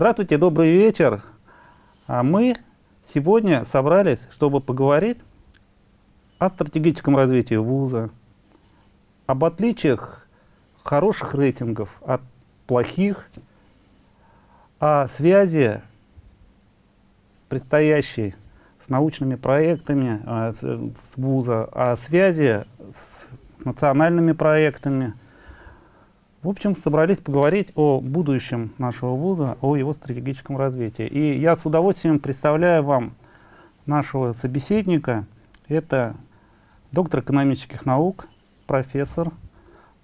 Здравствуйте, добрый вечер. А мы сегодня собрались, чтобы поговорить о стратегическом развитии вуза, об отличиях хороших рейтингов от плохих, о связи предстоящей с научными проектами а, с вуза, о связи с национальными проектами – в общем, собрались поговорить о будущем нашего вуза, о его стратегическом развитии. И я с удовольствием представляю вам нашего собеседника. Это доктор экономических наук, профессор,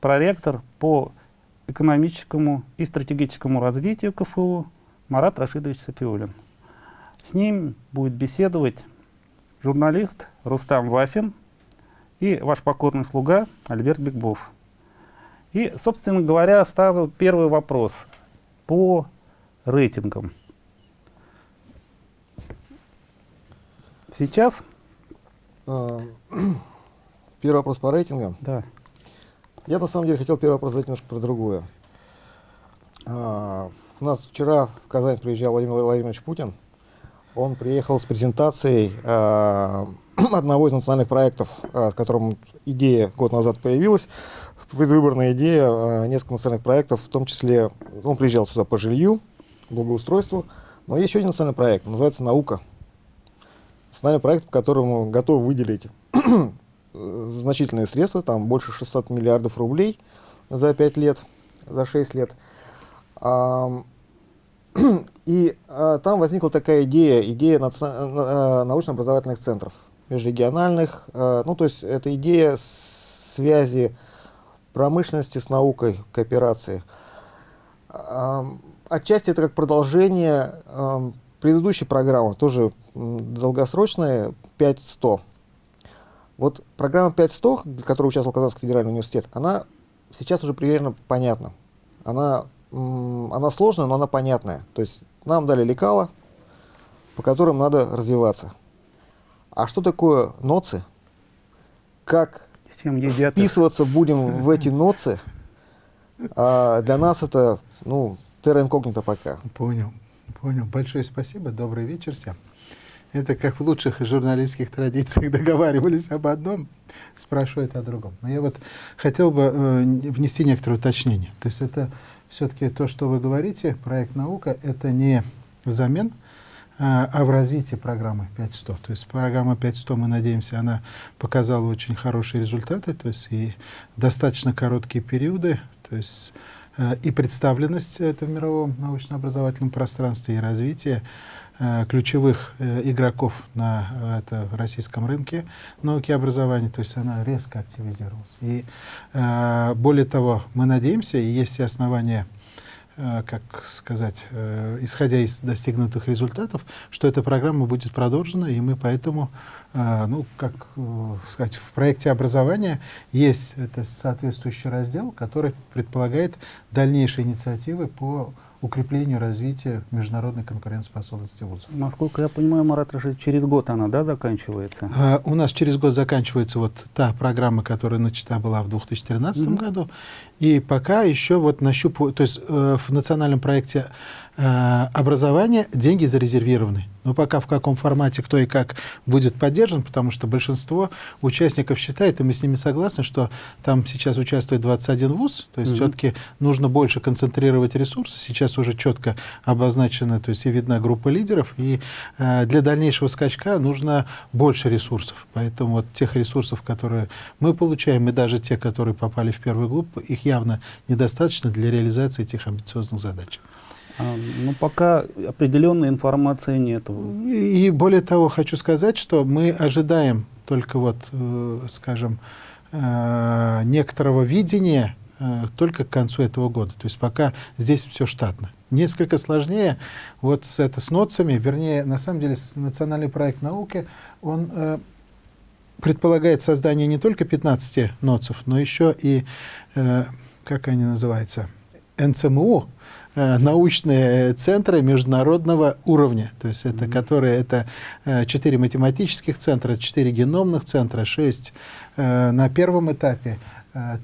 проректор по экономическому и стратегическому развитию КФУ Марат Рашидович Сапиулин. С ним будет беседовать журналист Рустам Вафин и ваш покорный слуга Альберт Бекбов. И, собственно говоря, ставлю первый вопрос по рейтингам. Сейчас... А, первый вопрос по рейтингам. Да. Я на самом деле хотел первый вопрос задать немножко про другое. А, у нас вчера в Казань приезжал Владимир Владимирович Путин. Он приехал с презентацией а, одного из национальных проектов, с которым идея год назад появилась предвыборная идея а, несколько национальных проектов, в том числе, он приезжал сюда по жилью, благоустройству, но есть еще один национальный проект, называется «Наука». Национальный проект, по которому готовы выделить значительные средства, там больше 600 миллиардов рублей за 5 лет, за 6 лет. И а, там возникла такая идея, идея а, научно-образовательных центров, межрегиональных, ну то есть это идея связи промышленности с наукой, кооперации. Отчасти это как продолжение предыдущей программы, тоже долгосрочная, 5100. Вот программа 5100, в которой участвовал Казанский федеральный университет, она сейчас уже примерно понятна. Она, она сложная, но она понятная. То есть нам дали лекала, по которым надо развиваться. А что такое ноцы? Как чем едят. Вписываться будем в эти ноцы. А для нас это, ну, терра инкогнито пока. Понял, понял. Большое спасибо. Добрый вечер всем. Это как в лучших журналистских традициях договаривались об одном, спрашивают о другом. Но я вот хотел бы э, внести некоторое уточнение. То есть это все-таки то, что вы говорите, проект «Наука», это не взамен а, а в развитии программы 5.100. То есть программа 5.100, мы надеемся, она показала очень хорошие результаты, то есть и достаточно короткие периоды, то есть э, и представленность это в мировом научно-образовательном пространстве, и развитие э, ключевых э, игроков на это, российском рынке науки и образования, то есть она резко активизировалась. И более того, мы надеемся, и есть все основания как сказать, э, исходя из достигнутых результатов, что эта программа будет продолжена, и мы поэтому, э, ну, как сказать, в проекте образования есть это соответствующий раздел, который предполагает дальнейшие инициативы по укреплению развития международной конкурентоспособности вузов. Насколько я понимаю, Марат Рашид, через год она да, заканчивается? А, у нас через год заканчивается вот та программа, которая начата была в 2013 mm -hmm. году. И пока еще вот нащупываю, то есть э, в национальном проекте Э, образования деньги зарезервированы. Но пока в каком формате, кто и как будет поддержан, потому что большинство участников считает, и мы с ними согласны, что там сейчас участвует 21 вуз, то есть угу. все-таки нужно больше концентрировать ресурсы. Сейчас уже четко обозначена, то есть и видна группа лидеров, и э, для дальнейшего скачка нужно больше ресурсов. Поэтому вот тех ресурсов, которые мы получаем, и даже те, которые попали в первую группу, их явно недостаточно для реализации этих амбициозных задач. А, ну, пока определенной информации нет. И, более того, хочу сказать, что мы ожидаем только вот, э, скажем, э, некоторого видения э, только к концу этого года. То есть пока здесь все штатно. Несколько сложнее вот с, это, с НОЦами, вернее, на самом деле, национальный проект науки, он э, предполагает создание не только 15 НОЦов, но еще и, э, как они называются, НЦМУ, научные центры международного уровня, то есть это, mm -hmm. которые это э, четыре математических центра, четыре геномных центра, шесть э, на первом этапе,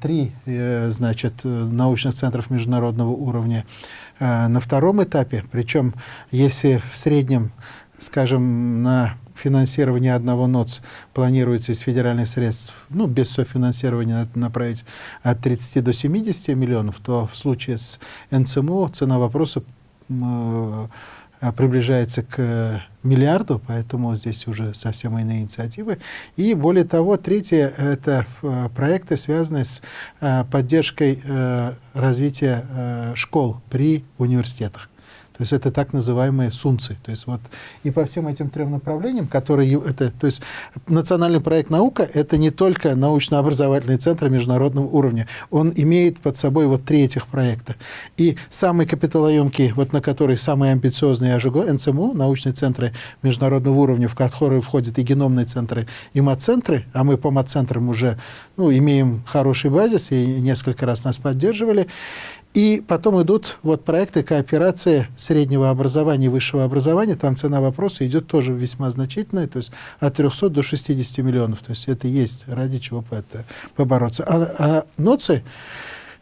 три значит, научных центров международного уровня на втором этапе. Причем, если в среднем, скажем, на финансирование одного НОЦ планируется из федеральных средств, ну, без софинансирования направить от 30 до 70 миллионов, то в случае с НЦМО цена вопроса э, приближается к миллиарду, поэтому здесь уже совсем иные инициативы. И более того, третье – это э, проекты, связанные с э, поддержкой развития школ при университетах. То есть это так называемые сунцы. То есть вот и по всем этим трем направлениям, которые это, то есть национальный проект наука это не только научно-образовательный центр международного уровня, он имеет под собой вот три этих проекта. И самый капиталоемкий, вот на который самый амбициозный АЖГО, НЦМУ, научные центры международного уровня, в которые входят и геномные центры, и мат-центры, а мы по мат-центрам уже ну, имеем хороший базис и несколько раз нас поддерживали. И потом идут вот проекты кооперации среднего образования и высшего образования. Там цена вопроса идет тоже весьма значительная, то есть от 300 до 60 миллионов. То есть это есть ради чего это побороться. А, а НОЦИ,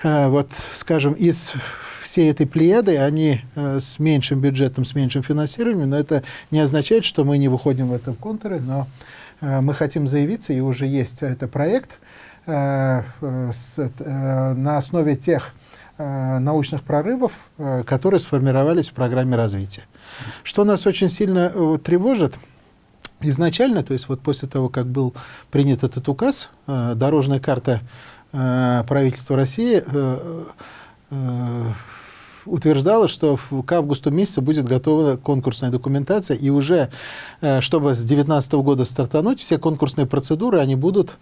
а, вот, скажем, из всей этой плеяды, они а, с меньшим бюджетом, с меньшим финансированием, но это не означает, что мы не выходим в этом контуре, но а, мы хотим заявиться, и уже есть это проект на основе тех Э, научных прорывов, э, которые сформировались в программе развития. Что нас очень сильно э, тревожит, изначально, то есть вот после того, как был принят этот указ, дорожная карта правительства России утверждала, что к августу месяца будет готова конкурсная документация, и уже, чтобы с 2019 года стартануть, все конкурсные процедуры, они будут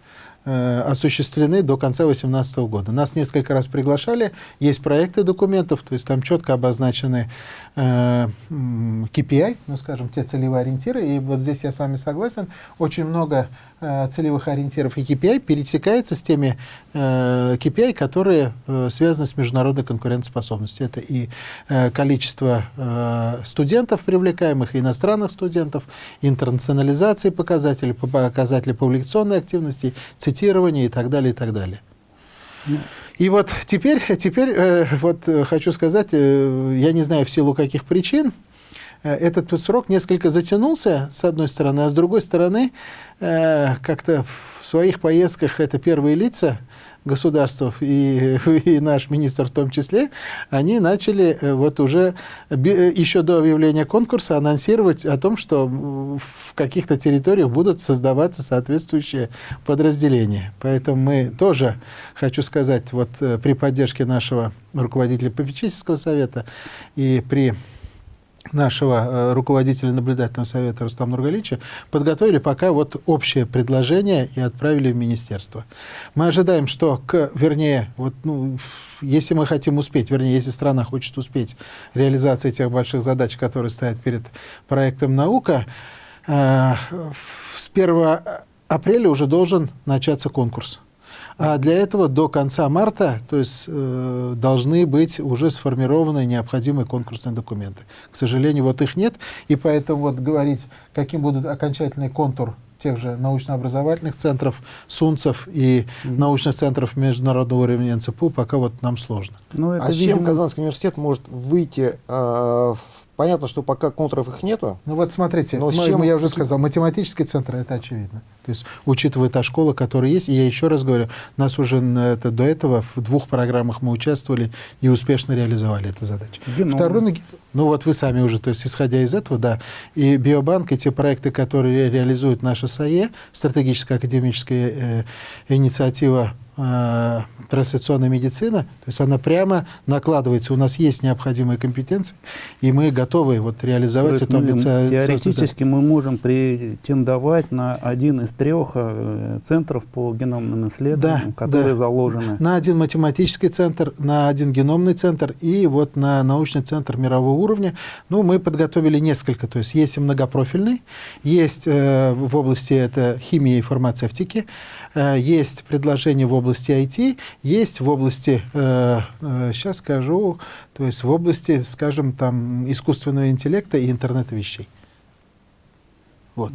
Э, осуществлены до конца 2018 года. Нас несколько раз приглашали, есть проекты документов, то есть там четко обозначены э, KPI, ну скажем, те целевые ориентиры, и вот здесь я с вами согласен, очень много целевых ориентиров и KPI пересекается с теми э, KPI, которые э, связаны с международной конкурентоспособностью. Это и э, количество э, студентов привлекаемых, иностранных студентов, интернационализации показателей, показатели публикационной активности, цитирования и так далее, и так далее. И вот теперь, теперь э, вот э, хочу сказать, э, я не знаю в силу каких причин, э, этот срок несколько затянулся, с одной стороны, а с другой стороны, э, как-то в своих поездках это первые лица, государств и, и наш министр в том числе, они начали э, вот уже еще до объявления конкурса анонсировать о том, что в каких-то территориях будут создаваться соответствующие подразделения. Поэтому мы тоже, хочу сказать, вот при поддержке нашего руководителя попечительского совета и при нашего э, руководителя наблюдательного совета Рустама Нургалича, подготовили пока вот общее предложение и отправили в министерство. Мы ожидаем, что, к, вернее, вот, ну, если мы хотим успеть, вернее, если страна хочет успеть реализации тех больших задач, которые стоят перед проектом «Наука», э, с 1 апреля уже должен начаться конкурс. А для этого до конца марта то есть, э, должны быть уже сформированы необходимые конкурсные документы. К сожалению, вот их нет, и поэтому вот говорить, каким будет окончательный контур тех же научно-образовательных центров, СУНЦев и mm -hmm. научных центров международного уровня НЦПУ пока вот нам сложно. Ну, это, а видимо... с чем Казанский университет может выйти э, в Понятно, что пока контуров их нету. Ну вот смотрите, но чем... я уже сказал, математический центр, это очевидно. То есть, учитывая та школа, которая есть, и я еще раз говорю, нас уже это, до этого в двух программах мы участвовали и успешно реализовали эту задачу. Геном. Второй, ну вот вы сами уже, то есть, исходя из этого, да, и Биобанк, и те проекты, которые реализует наша САЕ, стратегическая академическая э, инициатива э, трансляционная медицина, то есть она прямо накладывается. У нас есть необходимые компетенции, и мы готовы вот реализовать эту амбицию. Теоретически мы можем претендовать на один из трех э, центров по геномным исследованиям, да, которые да. заложены. На один математический центр, на один геномный центр и вот на научный центр мирового уровня. Ну, мы подготовили несколько, то есть есть многопрофильный, есть э, в области это химии и фармацевтики, э, есть предложение в области IT, есть в области, э, э, сейчас скажу, то есть в области, скажем, там, искусственного интеллекта и интернета вещей. Вот.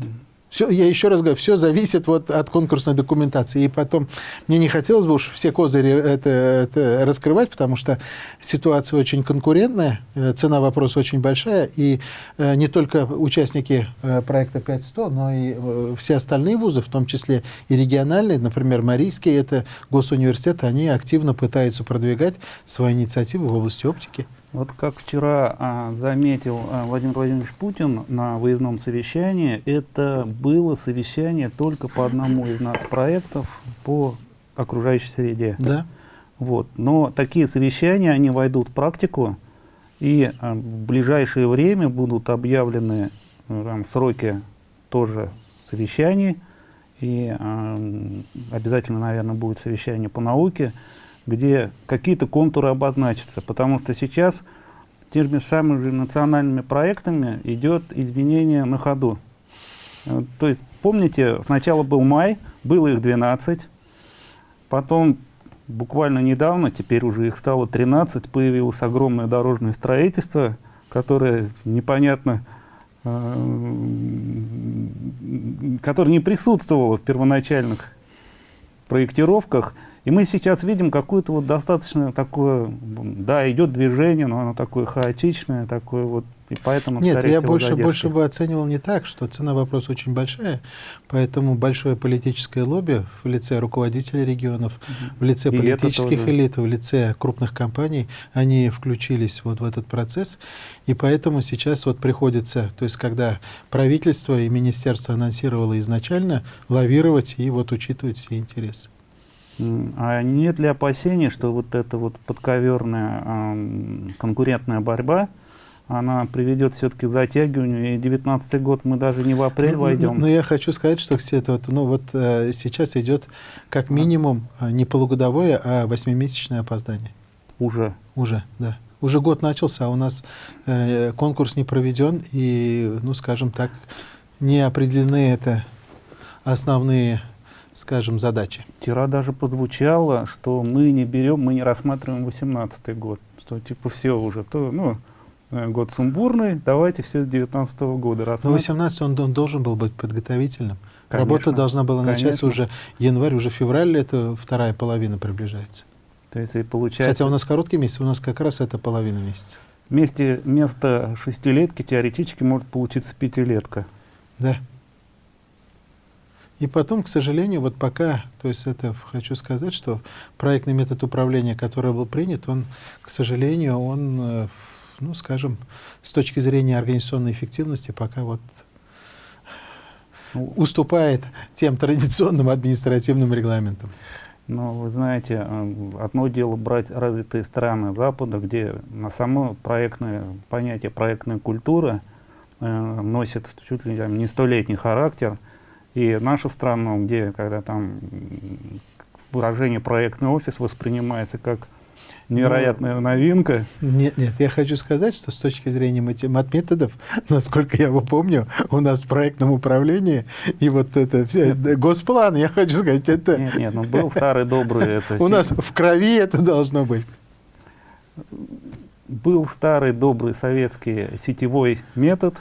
Все, я еще раз говорю, все зависит вот от конкурсной документации. И потом, мне не хотелось бы уж все козыри это, это раскрывать, потому что ситуация очень конкурентная, э, цена вопроса очень большая, и э, не только участники э, проекта 5100, но и все остальные вузы, в том числе и региональные, например, Марийский, это госуниверситет, они активно пытаются продвигать свои инициативы в области оптики. Вот как вчера а, заметил а, Владимир Владимирович Путин на выездном совещании, это было совещание только по одному из нас проектов по окружающей среде. Да. Вот. Но такие совещания, они войдут в практику, и а, в ближайшее время будут объявлены а, там, сроки тоже совещаний, и а, обязательно, наверное, будет совещание по науке, где какие-то контуры обозначатся, потому что сейчас теми самыми национальными проектами идет изменение на ходу. То есть, помните, сначала был май, было их 12, потом буквально недавно, теперь уже их стало 13, появилось огромное дорожное строительство, которое непонятно, э, которое не присутствовало в первоначальных проектировках, и мы сейчас видим какое-то вот достаточно такое, да, идет движение, но оно такое хаотичное, такое вот, и поэтому... Нет, я больше, больше бы оценивал не так, что цена вопроса очень большая, поэтому большое политическое лобби в лице руководителей регионов, угу. в лице и политических элит, в лице крупных компаний, они включились вот в этот процесс, и поэтому сейчас вот приходится, то есть когда правительство и министерство анонсировало изначально, лавировать и вот учитывать все интересы. А нет ли опасений, что вот эта вот подковерная э, конкурентная борьба, она приведет все-таки к затягиванию, и 19 год мы даже не в апрель войдем. Но, но я хочу сказать, что все это вот, ну вот э, сейчас идет как минимум э, не полугодовое, а восьмимесячное опоздание. Уже? Уже, да. Уже год начался, а у нас э, конкурс не проведен, и, ну, скажем так, не определены это основные скажем, задачи. Вчера даже прозвучало, что мы не берем, мы не рассматриваем 18 год, что типа все уже, то, ну, э, год сумбурный, давайте все с 19 -го года рассматривать. Но 18 он, он должен был быть подготовительным. Конечно, Работа должна была конечно. начаться уже январь, уже февраль, это вторая половина приближается. То есть и получается... Хотя у нас короткий месяц, у нас как раз это половина месяца. Вместе, вместо шестилетки теоретически может получиться пятилетка. Да. И потом, к сожалению, вот пока, то есть это хочу сказать, что проектный метод управления, который был принят, он, к сожалению, он, э, ну, скажем, с точки зрения организационной эффективности пока вот уступает тем традиционным административным регламентам. Ну, вы знаете, э, одно дело брать развитые страны Запада, где на само проектное понятие проектная культура э, носит чуть ли не столетний характер – и нашу страну, где когда там выражение проектный офис воспринимается как невероятная Но, ну, новинка. Нет, нет, я хочу сказать, что с точки зрения матметодов, насколько я его помню, у нас в проектном управлении и вот это все, госплан, я хочу сказать, это... Нет, нет, ну был старый добрый... Это, у нас в крови это должно быть. Был старый добрый советский сетевой метод,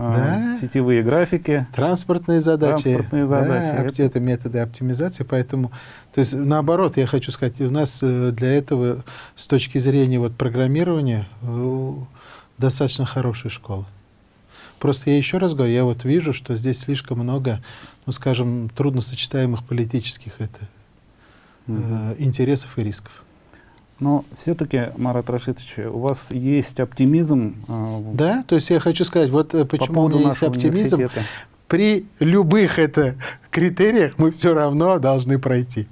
да? сетевые графики. Транспортные задачи. Транспортные задачи. Да, это... методы оптимизации. Поэтому, то есть, наоборот, я хочу сказать, у нас э, для этого с точки зрения вот, программирования э, достаточно хорошая школа. Просто я еще раз говорю, я вот вижу, что здесь слишком много, ну, скажем, трудносочетаемых политических это, угу. э, интересов и рисков. Но все-таки, Марат Рашидович, у вас есть оптимизм. Э, да, то есть я хочу сказать, вот э, почему у меня есть оптимизм. При любых это критериях мы все равно должны пройти.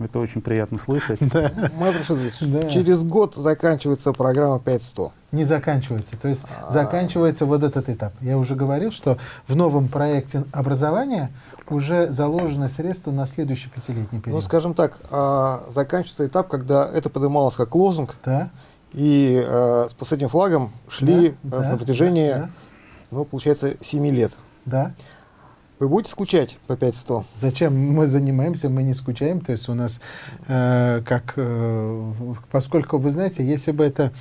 Это очень приятно слышать. Да. Марат Рашидович, да. через год заканчивается программа 5100. Не заканчивается. То есть а -а -а. заканчивается вот этот этап. Я уже говорил, что в новом проекте образования уже заложены средства на следующий пятилетний период. Ну, скажем так, э, заканчивается этап, когда это поднималось как лозунг, да. и э, с последним флагом шли да, э, да, на протяжении, да, да. ну, получается, 7 лет. Да. Вы будете скучать по 5100? Зачем мы занимаемся, мы не скучаем. То есть у нас, э, как, э, поскольку, вы знаете, если бы это,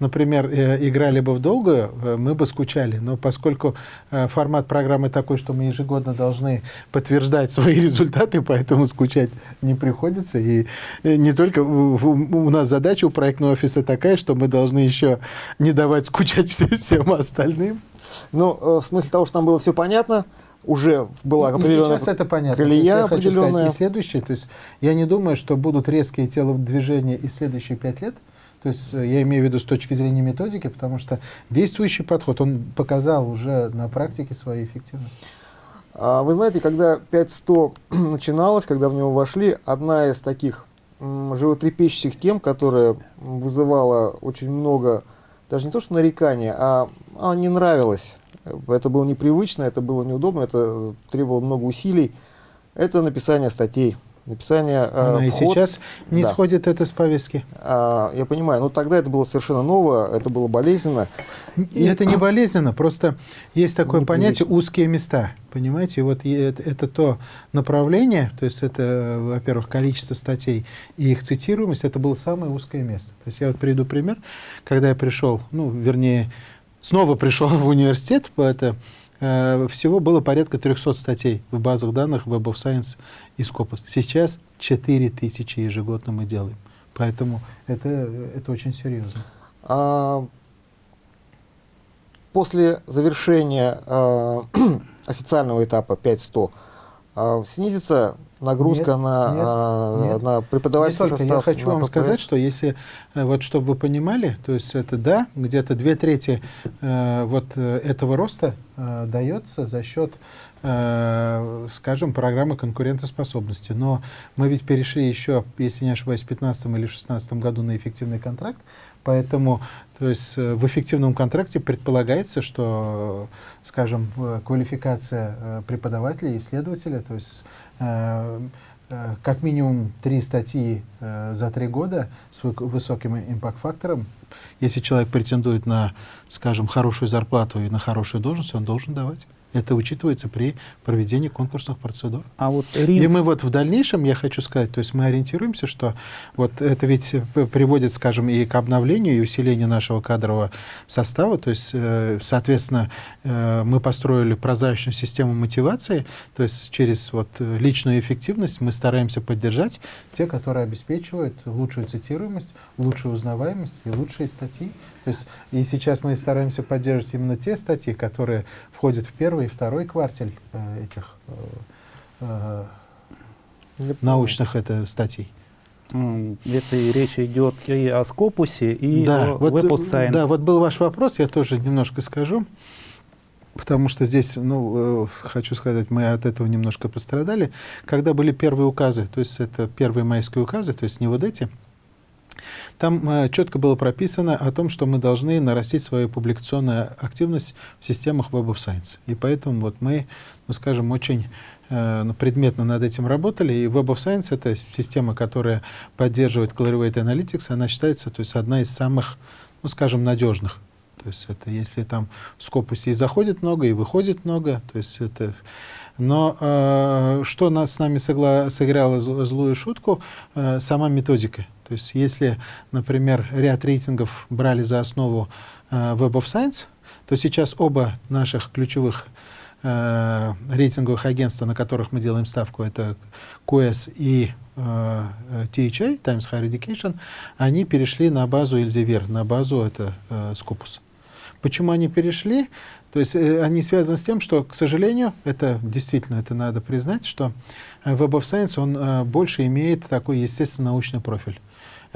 например, э, играли бы в долгую, э, мы бы скучали. Но поскольку э, формат программы такой, что мы ежегодно должны подтверждать свои результаты, поэтому скучать не приходится. И не только у, нас задача у проектного офиса такая, что мы должны еще не давать скучать всем остальным. Ну, в смысле того, что там было все понятно, уже была определенная сейчас это понятно. колея я хочу сказать, и следующее, то есть я не думаю, что будут резкие телодвижения и следующие пять лет. То есть э, я имею в виду с точки зрения методики, потому что действующий подход, он показал уже на практике свою эффективность. А Вы знаете, когда 5100 начиналось, когда в него вошли, одна из таких животрепещущих тем, которая вызывала очень много, даже не то что нарекания, а, а не нравилось. Это было непривычно, это было неудобно, это требовало много усилий. Это написание статей, написание э, Она и вход. сейчас не Да. сходит это с повестки. А, я понимаю, но тогда это было совершенно ново, это было болезненно. И это не болезненно, просто есть такое Непривычно. понятие узкие места, понимаете? И Вот и это, это то направление, то есть это, во-первых, количество статей и их цитируемость, это было самое узкое место. То есть я вот приведу пример, когда я пришел, ну, вернее, снова пришел в университет, это э, всего было порядка 300 статей в базах данных Web of Science и Scopus. Сейчас 4000 ежегодно мы делаем. Поэтому это, это очень серьезно. А, после завершения а, официального этапа 5100 а, снизится нагрузка Нет, на, нет, а, нет. на преподавательский Не только. состав. Я хочу вам ППС? сказать, что если, э, вот чтобы вы понимали, то есть это да, где-то две трети э, вот э, этого роста э, дается за счет, э, скажем, программы конкурентоспособности. Но мы ведь перешли еще, если не ошибаюсь, в 2015 или 2016 году на эффективный контракт, поэтому то есть в эффективном контракте предполагается, что, скажем, квалификация преподавателя, исследователя, то есть как минимум три статьи э, за три года с вы- высоким импакт-фактором. Если человек претендует на, скажем, хорошую зарплату и на хорошую должность, он должен давать. Это учитывается при проведении конкурсных процедур. А вот И РИНС, мы вот в дальнейшем, я хочу сказать, то есть мы ориентируемся, что вот это ведь приводит, скажем, и к обновлению, и усилению нашего кадрового состава. То есть, э, соответственно, э, мы построили прозрачную систему мотивации, то есть через вот личную эффективность мы стараемся поддержать те, которые обеспечивают лучшую цитируемость, лучшую узнаваемость и лучшие статьи. То есть и сейчас мы стараемся поддерживать именно те статьи, которые входят в первый и второй квартель э, этих э, э, научных это статей. это и речь идет и о Скопусе, и да, о вот, Web э, Science. да, вот был ваш вопрос, я тоже немножко скажу, потому что здесь, ну, э, хочу сказать, мы от этого немножко пострадали. Когда были первые указы, то есть это первые майские указы, то есть не вот эти, там э, четко было прописано о том, что мы должны нарастить свою публикационную активность в системах Web of Science. И поэтому вот мы, ну, скажем, очень э, ну, предметно над этим работали. И Web of Science — это система, которая поддерживает Clarivate Analytics. Она считается то есть, одна из самых, ну, скажем, надежных. То есть это если там в Скопусе и заходит много, и выходит много, то есть это... Но э, что нас с нами согла- сыграло зл- злую шутку, э, сама методика. То есть если, например, ряд рейтингов брали за основу э, Web of Science, то сейчас оба наших ключевых э, рейтинговых агентства, на которых мы делаем ставку, это QS и э, THA, Times Higher Education, они перешли на базу Elsevier, на базу это э, Scopus. Почему они перешли? То есть э, они связаны с тем, что, к сожалению, это действительно, это надо признать, что э, Web of Science, он э, больше имеет такой естественно научный профиль.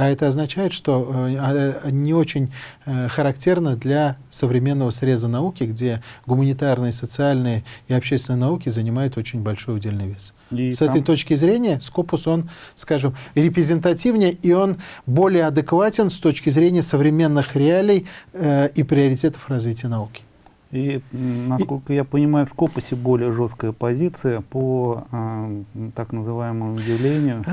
А это означает, что э, не очень э, характерно для современного среза науки, где гуманитарные, социальные и общественные науки занимают очень большой удельный вес. И С там- этой точки зрения Скопус, он, скажем, репрезентативнее, и он более адекватен с точки зрения современных реалий э, и приоритетов развития науки. И, насколько я понимаю, в Скопусе более жесткая позиция по а, так называемому явлению.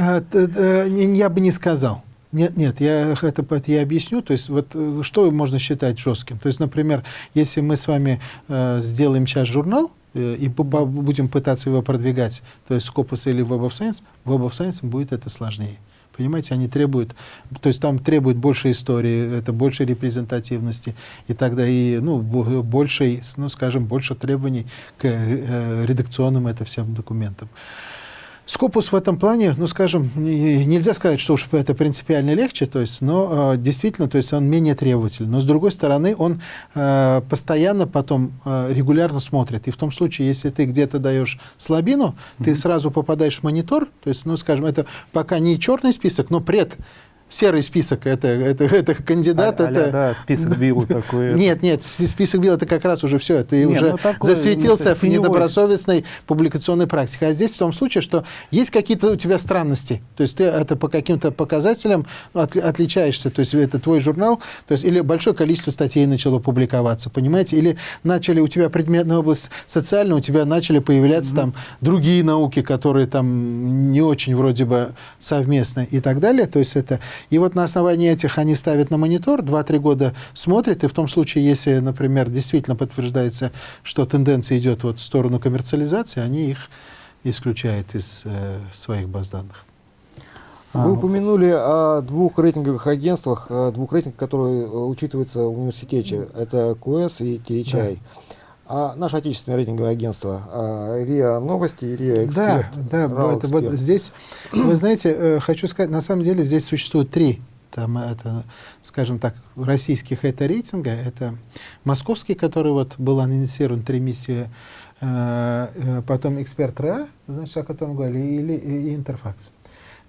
Я бы не сказал. Нет, нет, я это я объясню. То есть вот э, что можно считать жестким? То есть, например, если мы с вами э, сделаем сейчас журнал, э, и будем пытаться его продвигать, то есть Scopus или Web of Science, Web of Science будет это сложнее. Понимаете, они требуют, то есть там требуют больше истории, это больше репрезентативности, и тогда и, ну, больше, ну, скажем, больше требований к э, редакционным это всем документам. Скопус в этом плане, ну, скажем, нельзя сказать, что уж это принципиально легче, то есть, но э, действительно, то есть он менее требовательный. Но, с другой стороны, он э, постоянно потом э, регулярно смотрит. И в том случае, если ты где-то даешь слабину, mm -hmm. ты сразу попадаешь в монитор, то есть, ну, скажем, это пока не черный список, но пред серый список, это, это, это кандидат. А, это... да, список БИЛ такой. Нет, нет, список БИЛ это как раз уже все, ты нет, уже ну, такой, засветился в недобросовестной публикационной практике. А здесь в том случае, что есть какие-то у тебя странности, то есть ты это по каким-то показателям от, отличаешься, то есть это твой журнал, то есть или большое количество статей начало публиковаться, понимаете, или начали у тебя предметная область социальная, у тебя начали появляться mm -hmm. там другие науки, которые там не очень вроде бы совместны и так далее, то есть это и вот на основании этих они ставят на монитор, 2-3 года смотрят, и в том случае, если, например, действительно подтверждается, что тенденция идет вот в сторону коммерциализации, они их исключают из э, своих баз данных. Вы упомянули о двух рейтинговых агентствах, двух рейтингах, которые э, учитываются в университете. Это QS и THI. Да. А наше отечественное рейтинговое агентство а, РИА Новости и РИА Эксперт. Да, да, это, вот здесь, вы знаете, э, хочу сказать, на самом деле здесь существует три там это, скажем так, российских это рейтинга. Это московский, который вот был анонсирован три миссии, э, э, потом эксперт РА, значит, о котором говорили, или и Интерфакс.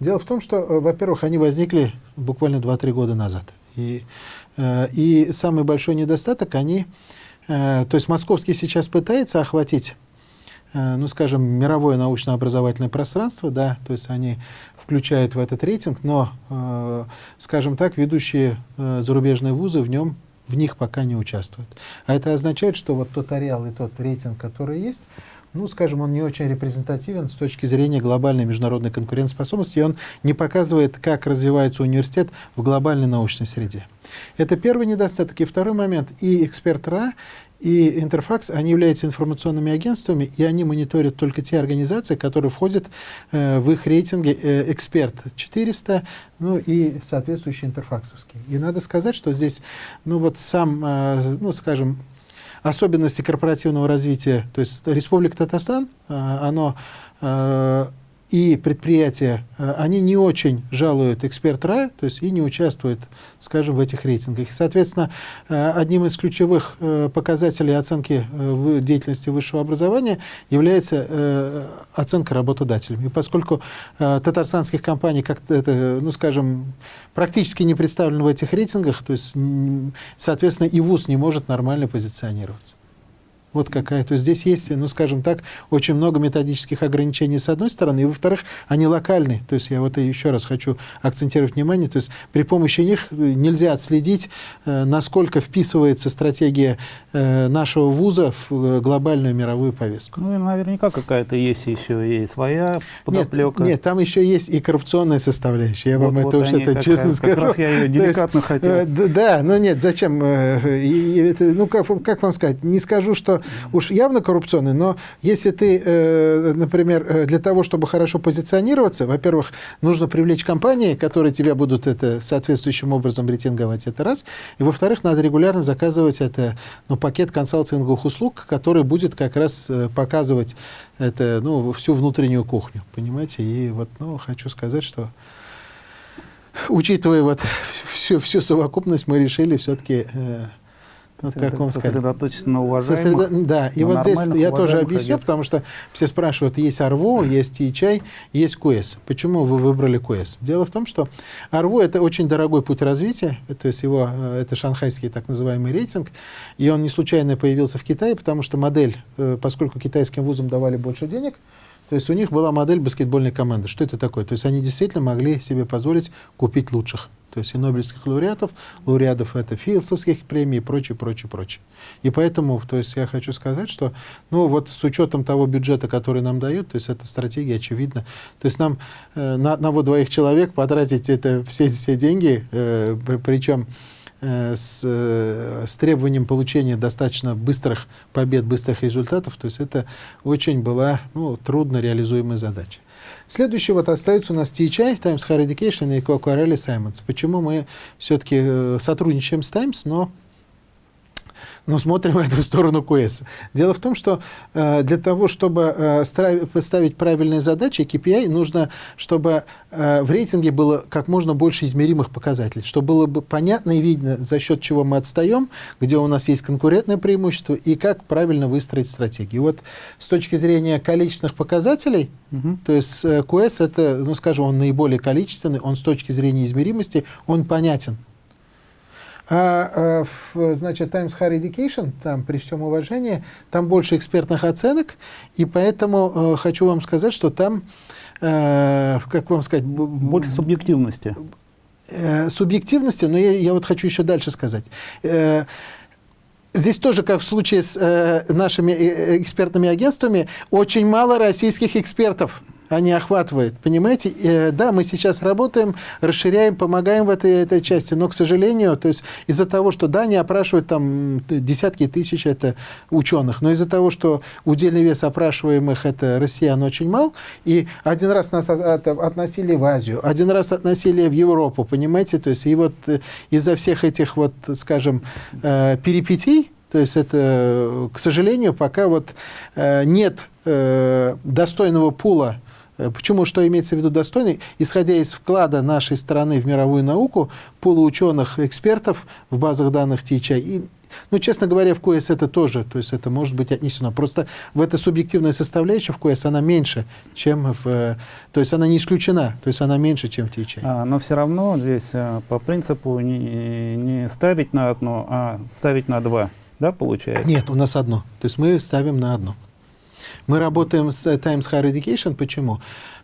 Дело в том, что, во-первых, они возникли буквально 2-3 года назад. И, и самый большой недостаток, они Э, то есть московский сейчас пытается охватить э, ну, скажем, мировое научно-образовательное пространство, да, то есть они включают в этот рейтинг, но, э, скажем так, ведущие зарубежные вузы в нем, в них пока не участвуют. А это означает, что вот тот ареал и тот рейтинг, который есть, ну, скажем, он не очень репрезентативен с точки зрения глобальной международной конкурентоспособности, и он не показывает, как развивается университет в глобальной научной среде. Это первый недостаток. И второй момент. И эксперт РА, и Интерфакс, они являются информационными агентствами, и они мониторят только те организации, которые входят э, в их рейтинге э, «Эксперт 400», ну и соответствующие интерфаксовские. И надо сказать, что здесь, ну вот сам, э, ну скажем, особенности корпоративного развития, то есть Республика Татарстан, э, оно э, и предприятия, э, они не очень жалуют эксперт РА, то есть и не участвуют, скажем, в этих рейтингах. И, соответственно, э, одним из ключевых э, показателей оценки деятельности высшего образования является оценка работодателями. И поскольку татарстанских компаний, как это, ну, скажем, практически не представлены в этих рейтингах, то есть, соответственно, и ВУЗ не может нормально позиционироваться. Вот какая. То есть здесь есть, ну, скажем так, очень много методических ограничений с одной стороны, и во-вторых, они локальные. То есть я вот еще раз хочу акцентировать внимание, то есть при помощи них нельзя отследить, э, насколько вписывается стратегия э, нашего вуза в э, глобальную мировую повестку. Ну, и наверняка какая-то есть еще и своя подоплека. Нет, нет, там еще есть и коррупционная составляющая. Я вот, вам вот это уж это как, честно как скажу. Как раз я ее деликатно есть, хотел. Да, но нет, зачем? Ну, как, как вам сказать, не скажу, что уж явно коррупционный, но если ты, э, например, э, для того, чтобы хорошо позиционироваться, во-первых, нужно привлечь компании, которые тебя будут это соответствующим образом рейтинговать, это раз, и во-вторых, надо регулярно заказывать это, ну, пакет консалтинговых услуг, который будет как раз э, показывать это, ну, всю внутреннюю кухню, понимаете, и вот, ну, хочу сказать, что учитывая вот всю, всю совокупность, мы решили все-таки ну, как вам сказать? Сосредоточиться на уважаемых. Сосредо... Да, и вот здесь я тоже объясню, агентств. потому что все спрашивают, есть АРВО, есть ИЧАЙ, есть КУЭС. Почему вы выбрали КУЭС? Дело в том, что АРВО – это очень дорогой путь развития, то есть его, э, это шанхайский так называемый рейтинг, и он не случайно появился в Китае, потому что модель, э, поскольку китайским вузам давали больше денег, то есть у них была модель баскетбольной команды. Что это такое? То есть они действительно могли себе позволить купить лучших то есть и Нобелевских лауреатов, лауреатов это Филдсовских премий и прочее, прочее, прочее. И поэтому, то есть я хочу сказать, что, ну вот с учетом того бюджета, который нам дают, то есть эта стратегия очевидна. То есть нам э, на одного-двоих человек потратить это все, все деньги, э, причем с, э, с требованием получения достаточно быстрых побед, быстрых результатов, то есть это очень была ну, трудно реализуемая задача. Следующий вот остается у нас THI, Times Higher Education и Coquarelli Simons. Почему мы все-таки э, сотрудничаем с Times, но но смотрим в эту сторону QS. Дело в том, что э, для того, чтобы э, поставить правильные задачи, KPI, нужно, чтобы э, в рейтинге было как можно больше измеримых показателей, чтобы было бы понятно и видно, за счет чего мы отстаем, где у нас есть конкурентное преимущество и как правильно выстроить стратегию. Вот с точки зрения количественных показателей, угу. то есть э, QS это, ну скажем, он наиболее количественный, он с точки зрения измеримости, он понятен. А, а значит, Times Higher Education, там, при всем уважении, там больше экспертных оценок, и поэтому э, хочу вам сказать, что там, э, как вам сказать... Больше субъективности. Э, субъективности, но я, я вот хочу еще дальше сказать. Э, Здесь тоже, как в случае с э, нашими э, экспертными агентствами, очень мало российских экспертов они охватывают. Понимаете? Э, да, мы сейчас работаем, расширяем, помогаем в этой, этой части, но, к сожалению, то есть из-за того, что, да, они опрашивают там десятки тысяч это ученых, но из-за того, что удельный вес опрашиваемых это россиян очень мал, и один раз нас от, от, относили в Азию, один раз относили в Европу, понимаете? То есть и вот э, из-за всех этих вот, скажем, э, перипетий, то есть это, к сожалению, пока вот э, нет э, достойного пула почему, что имеется в виду достойный? Исходя из вклада нашей страны в мировую науку, полуученых экспертов в базах данных THI, и, ну, честно говоря, в КОЭС это тоже, то есть это может быть отнесено. Просто в этой субъективной составляющей в КОЭС она меньше, чем в... Э, то есть она не исключена, то есть она меньше, чем в THI. А, но все равно здесь э, по принципу не, не ставить на одно, а ставить на два, да, получается? Нет, у нас одно. То есть мы ставим на одно. Мы работаем с Times Higher Education. Почему?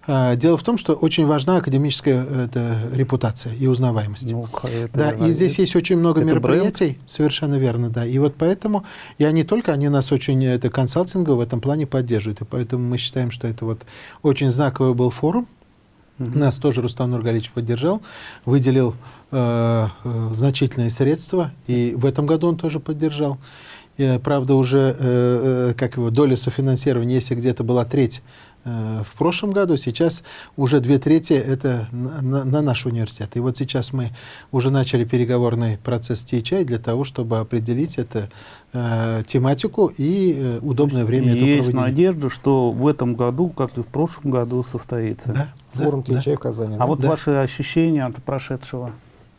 А, дело в том, что очень важна академическая это, репутация и узнаваемость. Ну, это, да, и здесь есть очень много мероприятий, бренд? совершенно верно, да. И вот поэтому, и они только, они нас очень это консалтингово в этом плане поддерживают. И поэтому мы считаем, что это вот очень знаковый был форум. Угу. Нас тоже Рустам Нургалич поддержал, выделил э, э, значительные средства, и в этом году он тоже поддержал. Э, правда, уже э, э, как его, доля софинансирования, если где-то была треть в прошлом году, сейчас уже две трети это на, на наш университет. И вот сейчас мы уже начали переговорный процесс THI для того, чтобы определить это э, тематику и э, удобное время есть проводить. надежда, что в этом году, как и в прошлом году, состоится. Да, Форум да, THI да. в Казани. А да? вот да. ваши ощущения от прошедшего?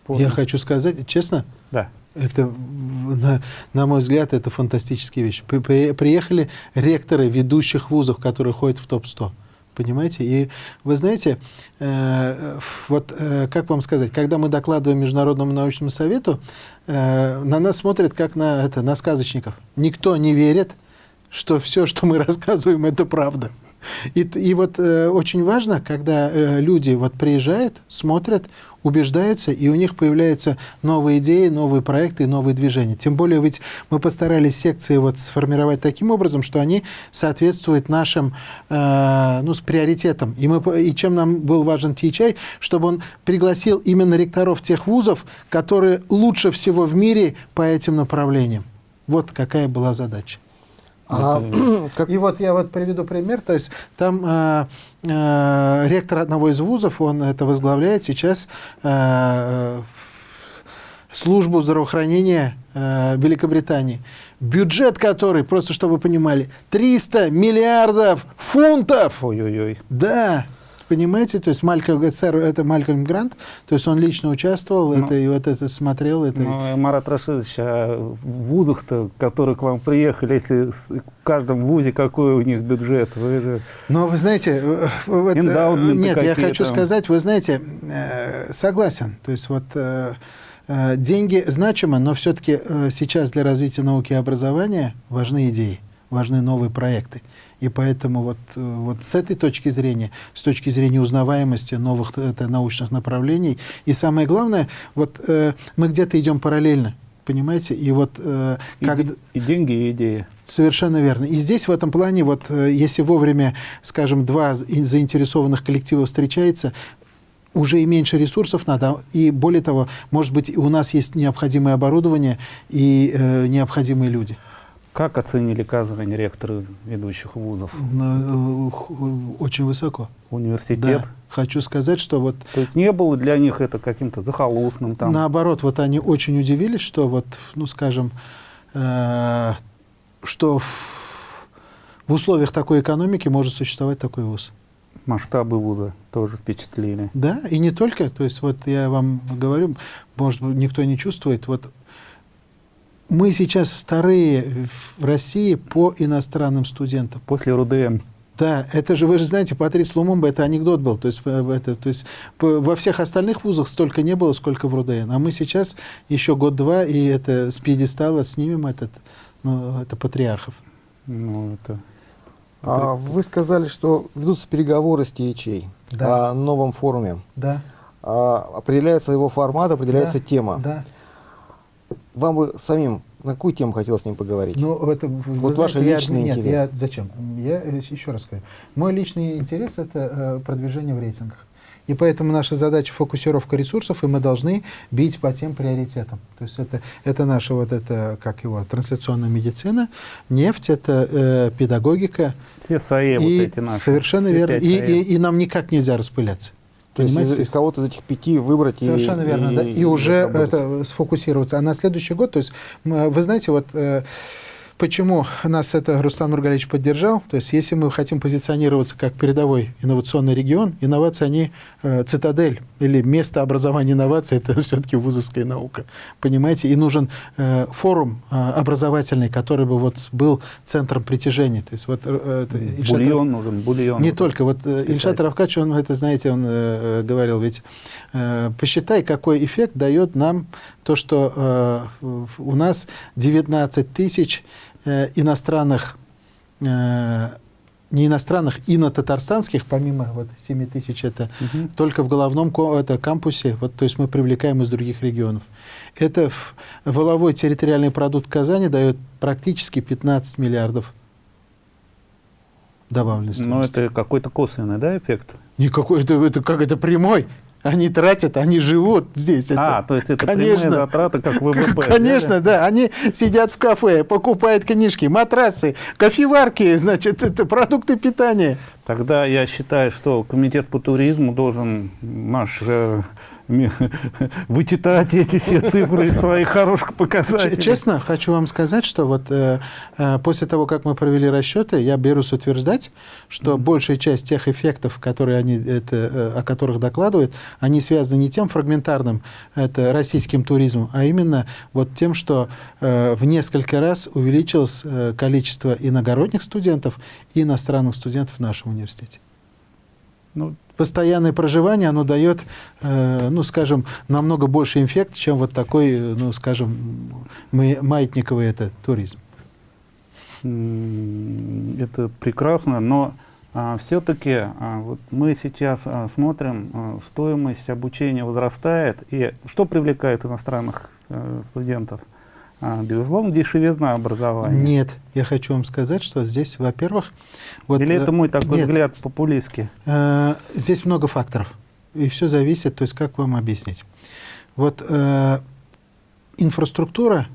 Я хочу сказать, честно, да. Это, на, на мой взгляд, это фантастические вещи. Приехали ректоры ведущих вузов, которые ходят в топ-100. Понимаете? И вы знаете, э, вот э, как вам сказать, когда мы докладываем Международному научному совету, э, на нас смотрят как на, это, на сказочников. Никто не верит, что все, что мы рассказываем, это правда. И, и вот э, очень важно, когда э, люди вот приезжают, смотрят, убеждаются, и у них появляются новые идеи, новые проекты, новые движения. Тем более ведь мы постарались секции вот сформировать таким образом, что они соответствуют нашим э, ну, с приоритетам. И, мы, и чем нам был важен THI, чтобы он пригласил именно ректоров тех вузов, которые лучше всего в мире по этим направлениям. Вот какая была задача. А, как... И вот я вот приведу пример, то есть там э, э, ректор одного из вузов, он это возглавляет сейчас э, службу здравоохранения э, Великобритании. Бюджет который, просто чтобы вы понимали, 300 миллиардов фунтов! Ой-ой-ой. Да. Понимаете, то есть Малькольм, это Малькольм Грант, то есть он лично участвовал, ну, это, и вот это смотрел. Это... Ну, Марат Рашидович, а в вузах-то, которые к вам приехали, если в каждом вузе какой у них бюджет? Вы же... Ну, вы знаете, э, вот, э, нет, я хочу там... сказать, вы знаете, э, согласен, то есть вот деньги значимы, но все-таки сейчас для развития науки и образования важны идеи важны новые проекты. И поэтому вот, э, вот с этой точки зрения, с точки зрения узнаваемости новых это, научных направлений, и самое главное, вот э, мы где-то идем параллельно, понимаете? И вот э, как... И, и деньги, и идеи. Совершенно верно. И здесь в этом плане, вот э, если вовремя, скажем, два заинтересованных коллектива встречается, уже и меньше ресурсов надо, и более того, может быть, у нас есть необходимое оборудование и э, необходимые люди. Как оценили Казань ректоры ведущих вузов? Э, Очень высоко. Университет? Да. Хочу сказать, что вот То есть не было для них это каким-то захолустным там? наоборот, вот они очень удивились, что вот, ну, скажем, э, что в, в условиях такой экономики может существовать такой вуз. Масштабы вуза тоже впечатлили. Да, и не только, то есть вот я вам говорю, может быть, никто не чувствует, вот мы сейчас вторые в России по иностранным студентам. После РУДН. Да, это же, вы же знаете, Патрис Лумумба, это анекдот был. То есть, э, это, то есть по- во всех остальных вузах столько не было, сколько в РУДН. А мы сейчас еще год-два, и это с пьедестала снимем этот, ну, это патриархов. Ну, это... А вы сказали, что ведутся переговоры с ТИЧей Да. о новом форуме. Да, А, определяется его формат, определяется Да. тема. да. Вам бы самим на какую тему хотелось с ним поговорить? Ну, это, Вот ваш знаете, я- личный нет, интерес. я зачем? Я э, еще раз скажу. Мой личный интерес – это э, продвижение в рейтингах. И поэтому наша задача – фокусировка ресурсов, и мы должны бить по тем приоритетам. То есть это, это наша вот это, как его, трансляционная медицина, нефть, это э, педагогика. Все САЭ вот эти наши. совершенно верно. И, САЭ. и, и нам никак нельзя распыляться. То есть из, Понимаете? из кого-то из этих пяти выбрать и- Совершенно верно, и, да. И, уже работать. это сфокусироваться. А на следующий год, то есть, вы знаете, вот э, почему нас это Рустам Нургалевич поддержал? То есть, если мы хотим позиционироваться как передовой инновационный регион, инновации, они э, цитадель или место образования инноваций, это все-таки вузовская наука. Понимаете? И нужен э, форум э, образовательный, который бы вот был центром притяжения. То есть, вот э, это Ильшат Бульон нужен, бульон. не только. Вот э. Ильшат Равкач, он это, знаете, он э, э, говорил, ведь э, посчитай, какой эффект дает нам то, что э, у нас 19 тысяч э, иностранных, э, не иностранных, ино-татарстанских, помимо вот 7 тысяч, это Мгм. только в головном это, кампусе, вот, то есть мы привлекаем из других регионов. Это в, воловой территориальный продукт Казани дает практически 15 миллиардов добавленной Но стоимости. это какой-то косвенный, да, эффект? Никакой, это, это как это прямой. Они тратят, они живут здесь. Это, а, то есть это конечно. прямые затраты, как ВВП. Конечно, да. Они сидят в кафе, покупают книжки, матрасы, кофеварки, значит, это продукты питания. Тогда я считаю, что комитет по туризму должен наш э, вычитать эти все цифры из своих хороших показателей. Честно, хочу вам сказать, что вот э, э, после того, как мы провели расчеты, я берусь утверждать, что большая часть тех эффектов, которые они, это, э, о которых докладывают, они связаны не тем фрагментарным это, российским туризмом, а именно вот тем, что э, в несколько раз увеличилось э, количество иногородних студентов и иностранных студентов в нашем университете. Ну, Постоянное проживание, оно дает, э, ну, скажем, намного больше эффект, чем вот такой, ну, скажем, маятниковый это туризм. это прекрасно, но все-таки вот мы сейчас а, смотрим, а, стоимость обучения возрастает, и что привлекает иностранных э, студентов? А, безусловно, дешевизна образования. Нет, я хочу вам сказать, что здесь, во-первых, вот, Или э, это мой такой нет, взгляд популистский? э, здесь много факторов, и все зависит, то есть как вам объяснить. Вот э, инфраструктура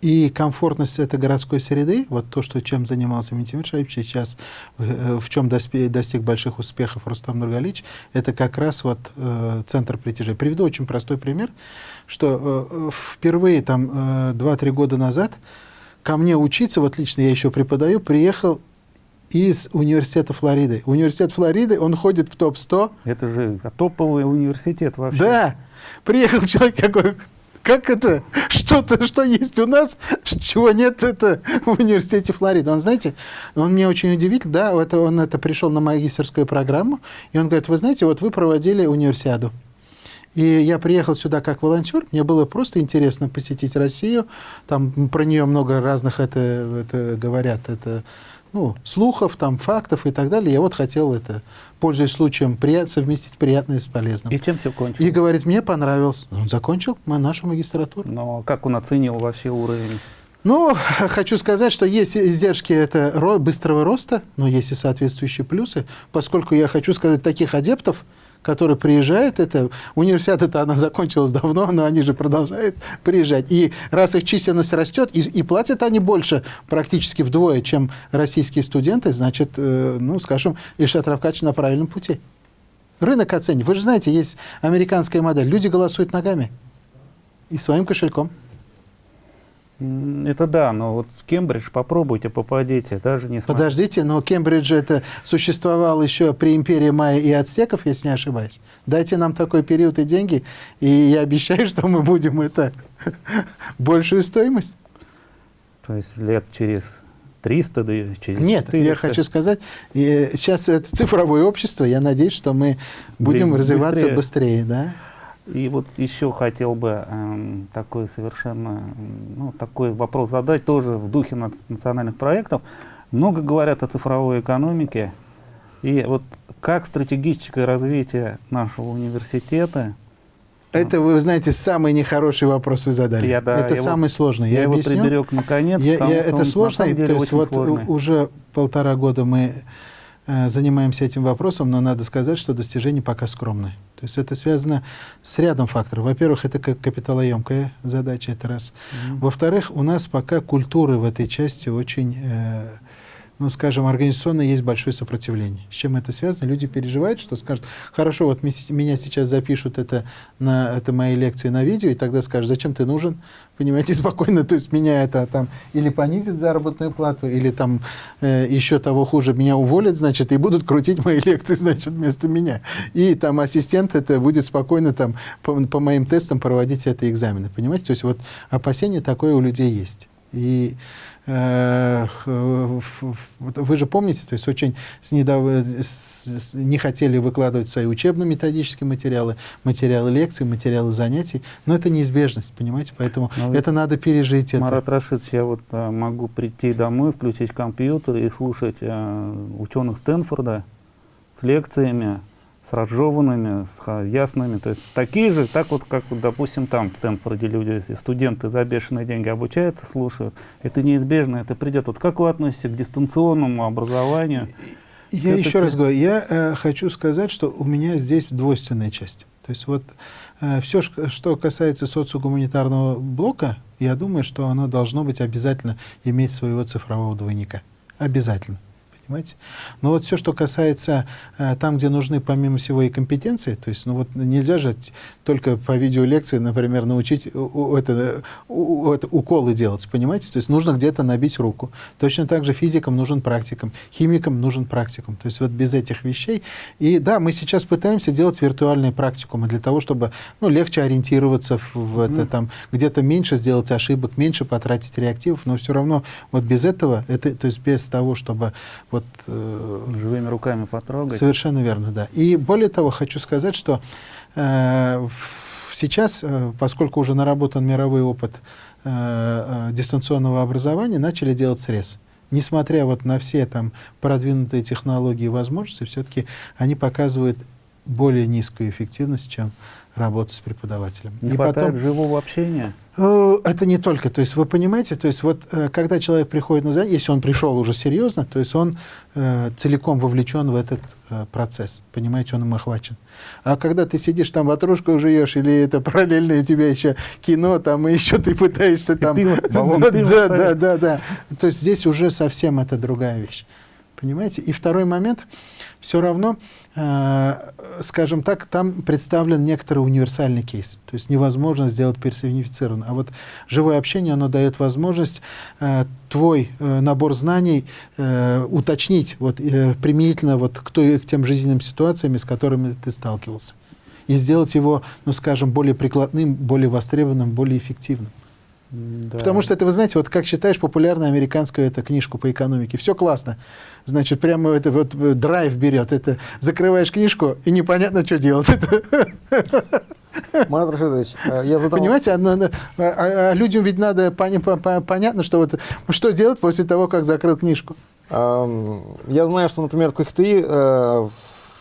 и комфортность этой городской среды, вот то, что, чем занимался Митимир Шаибович, сейчас э, в чем доспе- достиг больших успехов Рустам Нургалич, это как раз вот э, центр притяжения. Приведу очень простой пример, что э, впервые там э, 2-3 года назад ко мне учиться, вот лично я еще преподаю, приехал из университета Флориды. Университет Флориды, он ходит в топ-100. Это же топовый университет вообще. Да, приехал человек какой, как это, что-то, что есть у нас, чего нет, это в университете Флориды. Он, знаете, он мне очень удивительно, да, это, он это пришел на магистерскую программу, и он говорит, вы знаете, вот вы проводили универсиаду. И я приехал сюда как волонтер, мне было просто интересно посетить Россию, там про нее много разных это, это говорят, это ну, слухов, там, фактов и так далее. Я вот хотел это, пользуясь случаем, прият, совместить приятное с полезным. И чем все кончилось? И говорит, мне понравилось. Он закончил нашу магистратуру. Но как он оценил вообще уровень? Ну, хочу сказать, что есть издержки это ро быстрого роста, но есть и соответствующие плюсы, поскольку я хочу сказать, таких адептов, которые приезжают, это университет это она закончилась давно, но они же продолжают приезжать. И раз их численность растет, и, и платят они больше, практически вдвое, чем российские студенты, значит, э, ну, скажем, Ильшат Равкач на правильном пути. Рынок оценит. Вы же знаете, есть американская модель. Люди голосуют ногами и своим кошельком. Это да, но вот в Кембридж попробуйте, попадите, даже не Подождите, но Кембридж это существовал еще при империи майя и ацтеков, если не ошибаюсь. Дайте нам такой период и деньги, и я обещаю, что мы будем это большую стоимость. То есть лет через 300, да через Нет, 400. я хочу сказать, сейчас это цифровое общество, я надеюсь, что мы будем развиваться быстрее, быстрее да? И вот еще хотел бы э, такой совершенно, ну, такой вопрос задать, тоже в духе национальных проектов. Много говорят о цифровой экономике. И вот как стратегическое развитие нашего университета это, вы знаете, самый нехороший вопрос вы задали. Я, да, это самый вот, сложный. Я, я объясню. его приберег наконец. Я, я, это сложно, то есть вот сложный. уже полтора года мы э, занимаемся этим вопросом, но надо сказать, что достижения пока скромные. То есть это связано с рядом факторов. Во-первых, это капиталоемкая задача, это раз. Mm -hmm. Во-вторых, у нас пока культуры в этой части очень... Э, ну, скажем, организационно есть большое сопротивление. С чем это связано? Люди переживают, что скажут, хорошо, вот меня сейчас запишут это на это мои лекции на видео, и тогда скажут, зачем ты нужен? Понимаете, спокойно, то есть меня это там или понизит заработную плату, или там э, еще того хуже, меня уволят, значит, и будут крутить мои лекции, значит, вместо меня. И там ассистент это будет спокойно там по, по моим тестам проводить это экзамены, понимаете? То есть вот опасение такое у людей есть. И вы же помните, то есть очень с недав... с... не хотели выкладывать свои учебно-методические материалы, материалы лекций, материалы занятий, но это неизбежность, понимаете, поэтому но это надо пережить. Марат это. Рашидович, я вот а, могу прийти домой, включить компьютер и слушать а, ученых Стэнфорда с лекциями, с разжеванными, с ясными. То есть такие же, так вот, как, допустим, там в Стэнфорде люди, студенты за бешеные деньги обучаются, слушают. Это неизбежно, это придет. Вот как вы относитесь к дистанционному образованию? Я еще раз говорю, я э, хочу сказать, что у меня здесь двойственная часть. То есть вот э, все, что касается социогуманитарного блока, я думаю, что оно должно быть обязательно иметь своего цифрового двойника. Обязательно понимаете? Но вот все, что касается э, там, где нужны помимо всего и компетенции, то есть, ну вот нельзя же только по видеолекции, например, научить у, это, у, это, уколы делать, понимаете? То есть нужно где-то набить руку. Точно так же физикам нужен практикум, химикам нужен практикум. То есть вот без этих вещей. И да, мы сейчас пытаемся делать виртуальные практикумы для того, чтобы ну, легче ориентироваться в, в это, там, где-то меньше сделать ошибок, меньше потратить реактивов, но все равно вот без этого, это, то есть без того, чтобы вот вот... Э, Живыми руками потрогать. Совершенно верно, да. И более того, хочу сказать, что э, сейчас, э, поскольку уже наработан мировой опыт э, э, дистанционного образования, начали делать срез. Несмотря вот на все там продвинутые технологии и возможности, все-таки они показывают более низкую эффективность, чем работа с преподавателем. Не и потом живого общения? Э, это не только. То есть вы понимаете, то есть вот э, когда человек приходит на занятие, если он пришел уже серьезно, то есть он э, целиком вовлечен в этот э, процесс. Понимаете, он им охвачен. А когда ты сидишь там ватрушку жуешь, или это параллельно у тебя еще кино, там и еще ты пытаешься там... Пиво, баллон, да, пиво да, да, да, да. То есть здесь уже совсем это другая вещь. Понимаете? И второй момент, все равно, э, скажем так, там представлен некоторый универсальный кейс. То есть невозможно сделать персонифицированно. А вот живое общение, оно дает возможность э, твой э, набор знаний э, уточнить вот, э, применительно вот к, той, к тем жизненным ситуациям, с которыми ты сталкивался. И сделать его, ну, скажем, более прикладным, более востребованным, более эффективным. Да. Потому что это, вы знаете, вот как считаешь популярную американскую это, книжку по экономике, все классно. Значит, прямо это вот э, драйв берет. Это закрываешь книжку, и непонятно, что делать. Марат Рашидович, э, я задал... Понимаете, а, а, а людям ведь надо пони, по, понятно, что, вот, что делать после того, как закрыл книжку. Я знаю, что, например, в КХТИ э,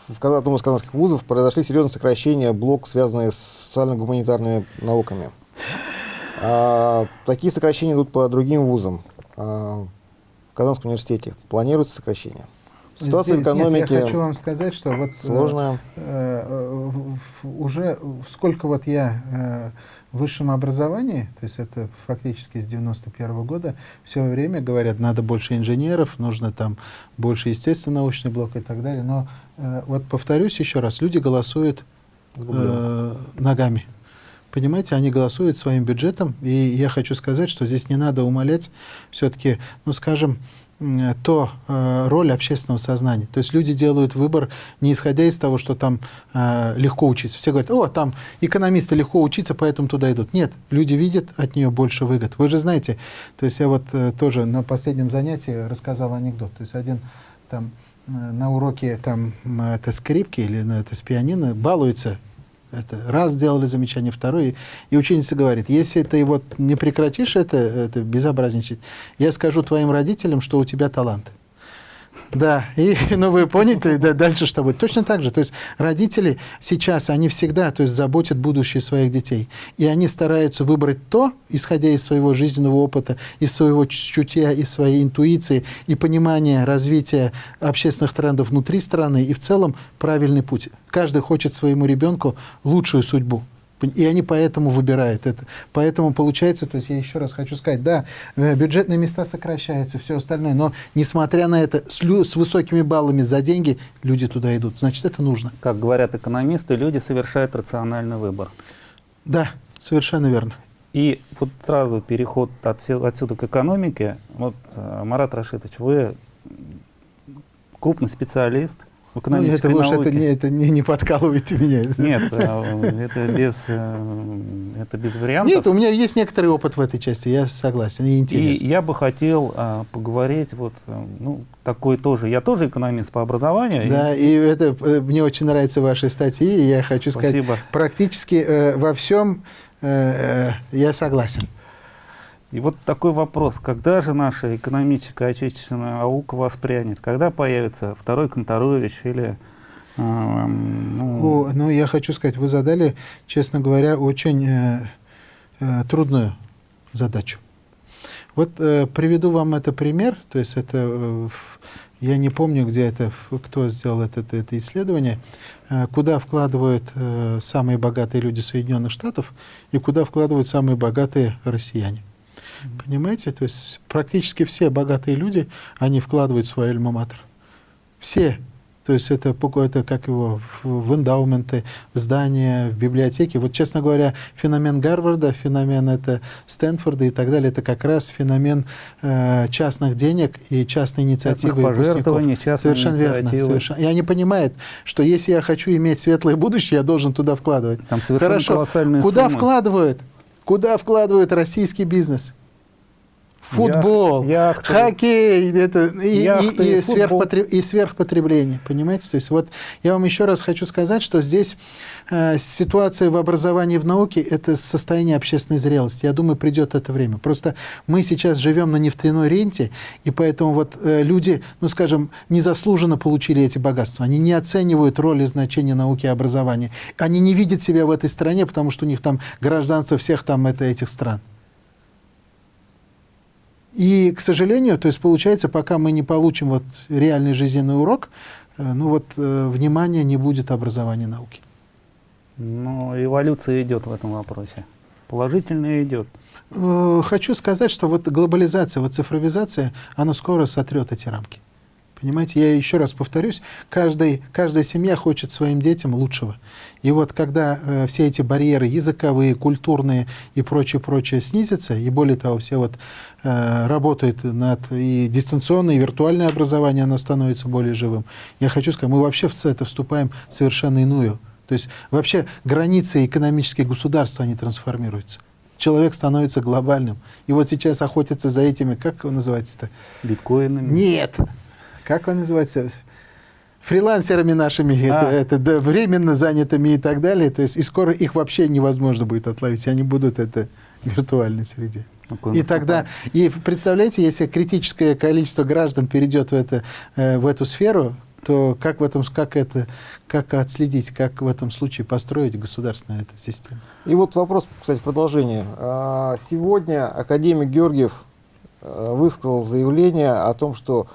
в одном из казанских вузов произошли серьезные сокращения блок, связанные с социально-гуманитарными науками. А, такие сокращения идут по другим вузам. А, в Казанском университете планируется сокращение. Ситуация Здесь, в экономике нет, я хочу вам сказать, что вот э, сложная. Э, э, уже сколько вот я э, в высшем образовании, то есть это фактически с 91 -го года, все время говорят, надо больше инженеров, нужно там больше естественно-научный блок и так далее. Но э, вот повторюсь еще раз, люди голосуют э, ногами. Понимаете, они голосуют своим бюджетом, и я хочу сказать, что здесь не надо умолять все-таки, ну, скажем, то э, роль общественного сознания. То есть люди делают выбор не исходя из того, что там э, легко учиться. Все говорят, о, там экономисты легко учиться, поэтому туда идут. Нет, люди видят от нее больше выгод. Вы же знаете, то есть я вот э, тоже на последнем занятии рассказал анекдот. То есть один там э, на уроке там это скрипки или ну, это с пианино балуется это раз сделали замечание, второе. И ученица говорит, если ты вот не прекратишь это, это безобразничать, я скажу твоим родителям, что у тебя талант. Да, и, ну вы поняли, да, дальше что будет. Точно так же, то есть родители сейчас, они всегда, то есть заботят будущее своих детей. И они стараются выбрать то, исходя из своего жизненного опыта, из своего чутья, из своей интуиции и понимания развития общественных трендов внутри страны и в целом правильный путь. Каждый хочет своему ребенку лучшую судьбу. И они поэтому выбирают это. Поэтому получается, то есть я еще раз хочу сказать, да, э, бюджетные места сокращаются, все остальное, но несмотря на это, с, с высокими баллами за деньги люди туда идут. Значит, это нужно. Как говорят экономисты, люди совершают рациональный выбор. Да, совершенно верно. И вот сразу переход отсюда, отсюда к экономике. Вот, э, Марат Рашидович, вы крупный специалист, ну, это уж это не, это не, не подкалывайте меня. Нет, э, это без, э, это без вариантов. Нет, у меня есть некоторый опыт в этой части, я согласен, и интересно. И я бы хотел а, поговорить, вот, ну, такой тоже, я тоже экономист по образованию. Да, и, и это, мне очень нравятся ваши статьи, и я хочу сказать, Спасибо. практически э, во всем э, я согласен. И вот такой вопрос, когда же наша экономическая отечественная наука воспрянет? Когда появится второй Конторович или... Э, ну... О, ну, я хочу сказать, вы задали, честно говоря, очень э, э, трудную задачу. Вот э, приведу вам это пример, то есть это, э, я не помню, где это, кто сделал это, это, это исследование, э, куда вкладывают э, самые богатые люди Соединенных Штатов и куда вкладывают самые богатые россияне. Понимаете? То есть практически все богатые люди, они вкладывают свой альма-матер. Все. То есть это, это как его в, в эндаументы, в здания, в библиотеки. Вот, честно говоря, феномен Гарварда, феномен это Стэнфорда и так далее, это как раз феномен э, частных денег и частной инициативы пожертвований, Совершенно верно. Совершенно. И они понимают, что если я хочу иметь светлое будущее, я должен туда вкладывать. Там совершенно Хорошо. Куда суммы. вкладывают? Куда вкладывают российский бизнес? Футбол, Ях, хоккей, это, и, яхты, и, и, сверхпотреб, и сверхпотребление, понимаете? То есть вот я вам еще раз хочу сказать, что здесь э, ситуация в образовании в науке – это состояние общественной зрелости. Я думаю, придет это время. Просто мы сейчас живем на нефтяной ренте, и поэтому вот э, люди, ну скажем, незаслуженно получили эти богатства. Они не оценивают роль и значение науки и образования. Они не видят себя в этой стране, потому что у них там гражданство всех там это, этих стран. И, к сожалению, то есть получается, пока мы не получим вот реальный жизненный урок, э, ну вот э, внимания не будет образования науки. Но эволюция идет в этом вопросе. Положительно идет. Э, хочу сказать, что вот глобализация, вот цифровизация, она скоро сотрет эти рамки. Понимаете, я еще раз повторюсь, каждый, каждая семья хочет своим детям лучшего. И вот когда э, все эти барьеры языковые, культурные и прочее, прочее снизятся, и более того, все вот э, работают над и дистанционное, и виртуальное образование, оно становится более живым. Я хочу сказать, мы вообще в это вступаем в совершенно иную. То есть вообще границы экономические государства, они трансформируются человек становится глобальным. И вот сейчас охотятся за этими, как его называется-то? Биткоинами? Нет, как он называется, фрилансерами нашими, а. это, это да, временно занятыми и так далее. То есть и скоро их вообще невозможно будет отловить, они будут это в виртуальной среде. Какой и тогда, и представляете, если критическое количество граждан перейдет в, это, э, в эту сферу, то как в этом, как это, как отследить, как в этом случае построить государственную эту систему? И вот вопрос, кстати, продолжение. А, сегодня академик Георгиев э, высказал заявление о том, что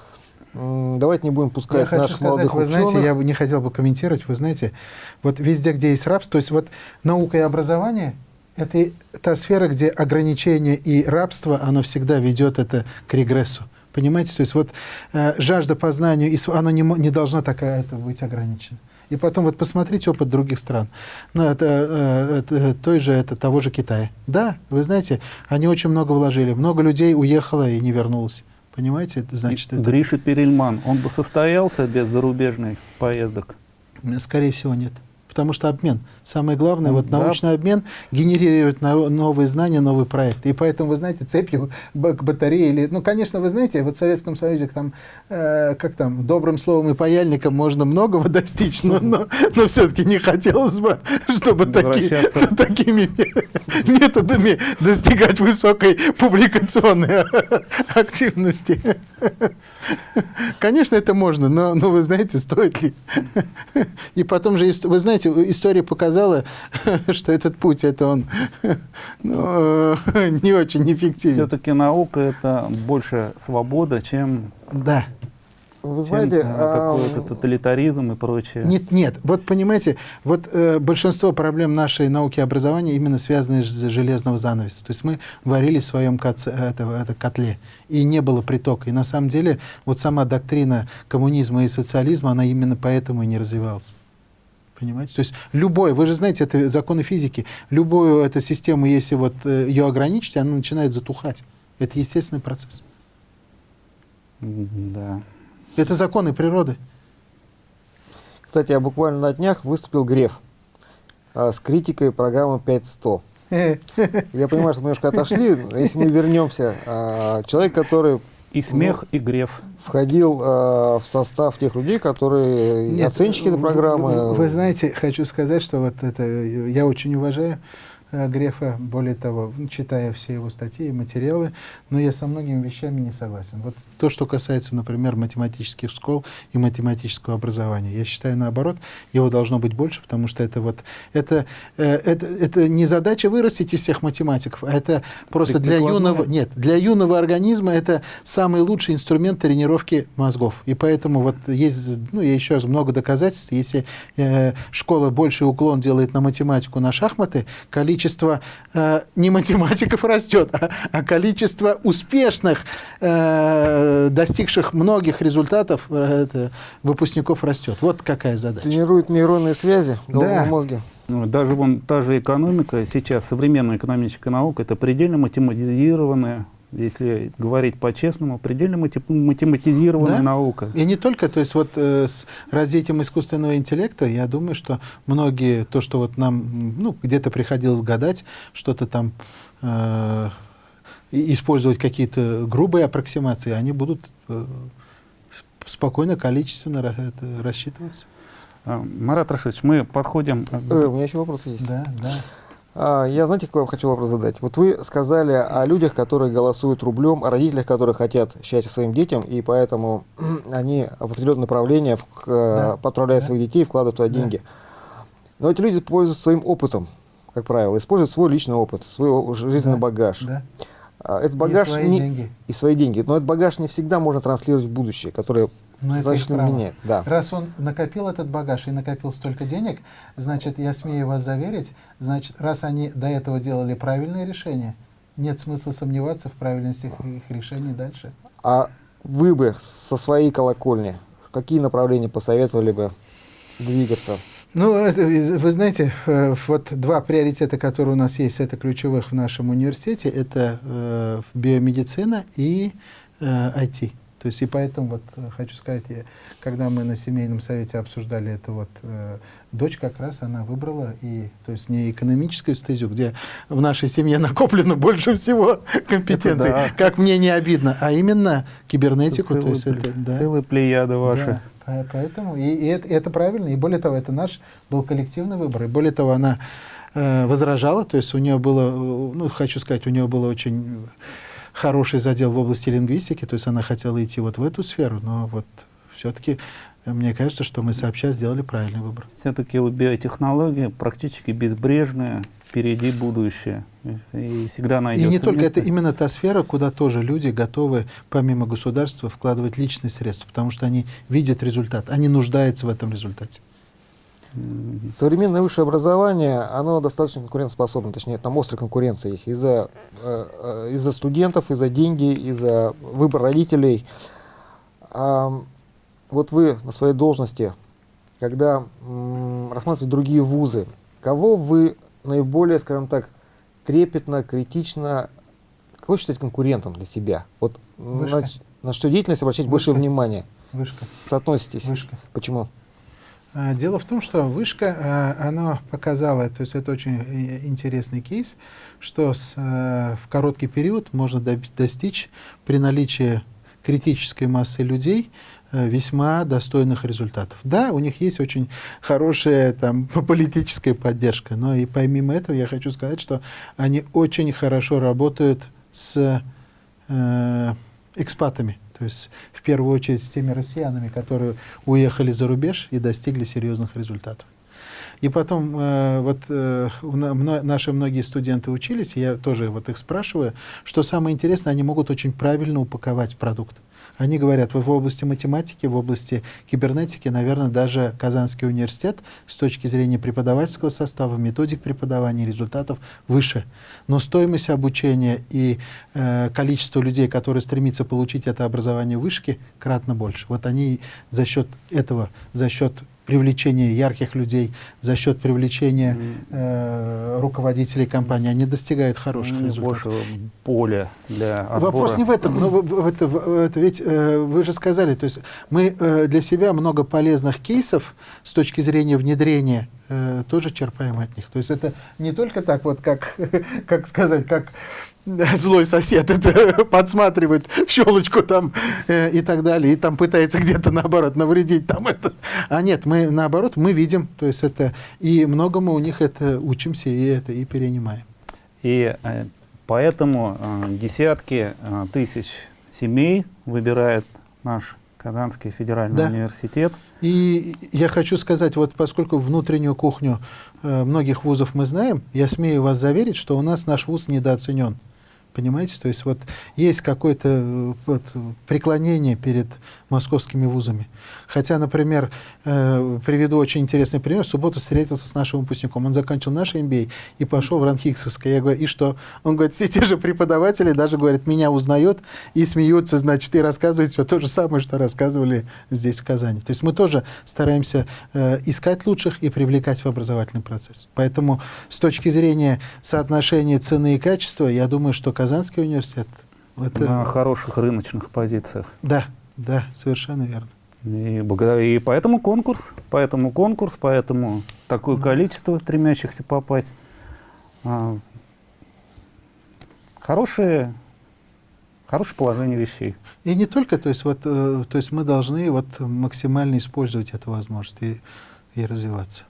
давайте не будем пускать я хочу наших сказать, молодых вы ученых. знаете, я бы не хотел бы комментировать, вы знаете, вот везде, где есть рабство, то есть вот наука и образование, это та сфера, где ограничение и рабство, оно всегда ведет это к регрессу. Понимаете? То есть вот э, жажда познанию, оно не, не должна такая это быть ограничена. И потом вот посмотрите опыт других стран. Ну, это, э, это, той же, это того же Китая. Да, вы знаете, они очень много вложили. Много людей уехало и не вернулось. Понимаете? Это значит, это... Гриша Перельман, он бы состоялся без зарубежных поездок? Скорее всего, нет потому что обмен. Самое главное, вот да. научный обмен генерирует новые знания, новый проект. И поэтому, вы знаете, цепью к батарее или... Ну, конечно, вы знаете, вот в Советском Союзе там, э, как там, добрым словом и паяльником можно многого достичь, но, но, но все-таки не хотелось бы, чтобы таки, такими методами достигать высокой публикационной активности. Конечно, это можно, но, но вы знаете, стоит ли? И потом же, вы знаете, история показала, что этот путь, это он ну, не очень эффективен. Все-таки наука – это больше свобода, чем да. Вы знаете, а, какой-то тоталитаризм и прочее. Нет, нет. Вот понимаете, вот э, большинство проблем нашей науки и образования именно связаны с железного занавеса. То есть мы варили в своем коце, это, это котле, и не было притока. И на самом деле вот сама доктрина коммунизма и социализма, она именно поэтому и не развивалась. Понимаете? То есть любой, вы же знаете, это законы физики, любую эту систему, если вот э, ее ограничить, она начинает затухать. Это естественный процесс. Да. Это законы природы. Кстати, я буквально на днях выступил Греф а, с критикой программы 5100. Я понимаю, что мы немножко отошли. Если мы вернемся, а, человек, который и смех, ну, и греф. Входил э, в состав тех людей, которые Нет, оценщики этой программы. Вы, вы знаете, хочу сказать, что вот это я очень уважаю Грефа, более того, читая все его статьи и материалы, но я со многими вещами не согласен. Вот то, что касается, например, математических школ и математического образования. Я считаю, наоборот, его должно быть больше, потому что это вот, это, э, это, это не задача вырастить из всех математиков, а это просто для юного, нет, для юного организма это самый лучший инструмент тренировки мозгов. И поэтому вот есть, ну, я еще раз, много доказательств, если э, школа больше уклон делает на математику, на шахматы, количество количество э, не математиков растет, а, а количество успешных, э, достигших многих результатов э, это, выпускников растет. Вот какая задача. Тренирует нейронные связи в головном да. мозге. Ну, даже вон та же экономика, сейчас современная экономическая наука, это предельно математизированная если говорить по-честному, предельно математизированная да? наука. И не только, то есть вот э, с развитием искусственного интеллекта, я думаю, что многие, то, что вот нам ну, где-то приходилось гадать, что-то там э, использовать какие-то грубые аппроксимации, они будут э, спокойно, количественно рассчитываться. А, Марат Рашидович, мы подходим... Э, у меня еще вопрос есть. Да, да. А, я, знаете, какой вам хочу вопрос задать? Вот вы сказали о людях, которые голосуют рублем, о родителях, которые хотят счастья своим детям, и поэтому они в определенное направление да. отправляют да. своих детей, вкладывают туда да. деньги. Но эти люди пользуются своим опытом, как правило, используют свой личный опыт, свой жизненный да. багаж. Да. А, этот багаж и свои не, деньги. И свои деньги. Но этот багаж не всегда можно транслировать в будущее, которое но значительно меняет. Да. Раз он накопил этот багаж и накопил столько денег, значит, я смею вас заверить, значит, раз они до этого делали правильные решения, нет смысла сомневаться в правильности их, их решений дальше. А вы бы со своей колокольни какие направления посоветовали бы двигаться? Ну, это, вы знаете, э, вот два приоритета, которые у нас есть, это ключевых в нашем университете, это э, биомедицина и э, IT. То есть и поэтому вот э, хочу сказать, я, когда мы на семейном совете обсуждали это, вот э, дочь как раз она выбрала и, то есть не экономическую стезю, где в нашей семье накоплено больше всего компетенций, да. как мне не обидно, а именно кибернетику. Это то есть это, да. Целая плеяда ваша. Да, поэтому, и, и, это, и это правильно, и более того, это наш был коллективный выбор, и более того, она э, возражала, то есть у нее было, э, ну, хочу сказать, у нее было очень хороший задел в области лингвистики, то есть она хотела идти вот в эту сферу, но вот все-таки мне кажется, что мы сообща сделали правильный выбор. Все-таки у биотехнологии практически безбрежное, впереди будущее. И всегда найдется И не только, место. это именно та сфера, куда тоже люди готовы, помимо государства, вкладывать личные средства, потому что они видят результат, они нуждаются в этом результате. Современное высшее образование, оно достаточно конкурентоспособно, точнее, там острая конкуренция есть из-за э, э, из-за студентов, из-за деньги, из-за выбора родителей. А, вот вы на своей должности, когда м, рассматриваете другие вузы, кого вы наиболее, скажем так, трепетно, критично, кого считаете конкурентом для себя? Вот Вышка. на, на что деятельность обращать больше Вышка. внимания? Вышка. Соотноситесь? Вышка. Почему? А, Дело в том, что вышка, а, она показала, то есть это очень э, интересный кейс, что с, э, в короткий период можно достичь при наличии критической массы людей э, весьма достойных результатов. Да, у них есть очень хорошая там политическая поддержка, но и помимо этого я хочу сказать, что они очень хорошо работают с э, экспатами. То есть в первую очередь с теми россиянами, которые уехали за рубеж и достигли серьезных результатов. И потом э, вот э, мно- наши многие студенты учились, я тоже вот их спрашиваю, что самое интересное, они могут очень правильно упаковать продукт. Они говорят, вот в области математики, в области кибернетики, наверное, даже Казанский университет с точки зрения преподавательского состава, методик преподавания, результатов выше. Но стоимость обучения и э, количество людей, которые стремятся получить это образование в вышке, кратно больше. Вот они за счет этого, за счет привлечения ярких людей, за счет привлечения э, руководителей компании, они достигают хороших м, результатов. поля для отбора. Вопрос не в этом, но в- это, это ведь э, вы же сказали, то есть мы э, для себя много полезных кейсов с точки зрения внедрения э, тоже черпаем от них. То есть это не только так вот, как, как сказать, как злой сосед это подсматривает в щелочку там э, и так далее, и там пытается где-то наоборот навредить там это. А нет, мы наоборот, мы видим, то есть это, и многому у них это учимся и это и перенимаем. И э, поэтому э, десятки э, тысяч семей выбирает наш Казанский федеральный Да. университет. И я хочу сказать, вот поскольку внутреннюю кухню э, многих вузов мы знаем, я смею вас заверить, что у нас наш вуз недооценен. Понимаете? То есть вот есть какое-то э, вот, преклонение перед московскими вузами. Хотя, например, э, приведу очень интересный пример. В субботу встретился с нашим выпускником. Он закончил наш MBA и пошел в Ранхиксовское. Я говорю, и что? Он говорит, все те же преподаватели даже, говорит, меня узнают и смеются, значит, и рассказывают все то же самое, что рассказывали здесь, в Казани. То есть мы тоже стараемся э, искать лучших и привлекать в образовательный процесс. Поэтому с точки зрения соотношения цены и качества, я думаю, что Казанский университет это, на хороших рыночных позициях. да, да, совершенно верно. И, благодаря- и поэтому конкурс, поэтому конкурс, поэтому такое количество стремящихся попасть. А, хорошее, хорошее положение вещей. И не только, то есть вот, э, то есть мы должны вот максимально использовать эту возможность и, и развиваться.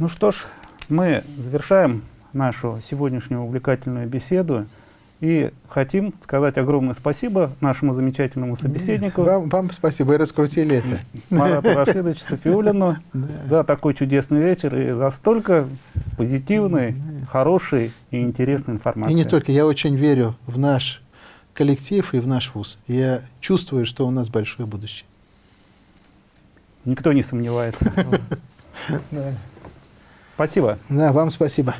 Ну что ж, мы завершаем нашу сегодняшнюю увлекательную беседу и хотим сказать огромное спасибо нашему замечательному собеседнику Вам, вам спасибо, вы раскрутили это. Марату Рашидовичу Софиулину Да. за такой чудесный вечер и за столько позитивной, хорошей и интересной информации. И не только, я очень верю в наш коллектив и в наш вуз. Я чувствую, что у нас большое будущее. Никто не сомневается. Спасибо. Да, вам спасибо.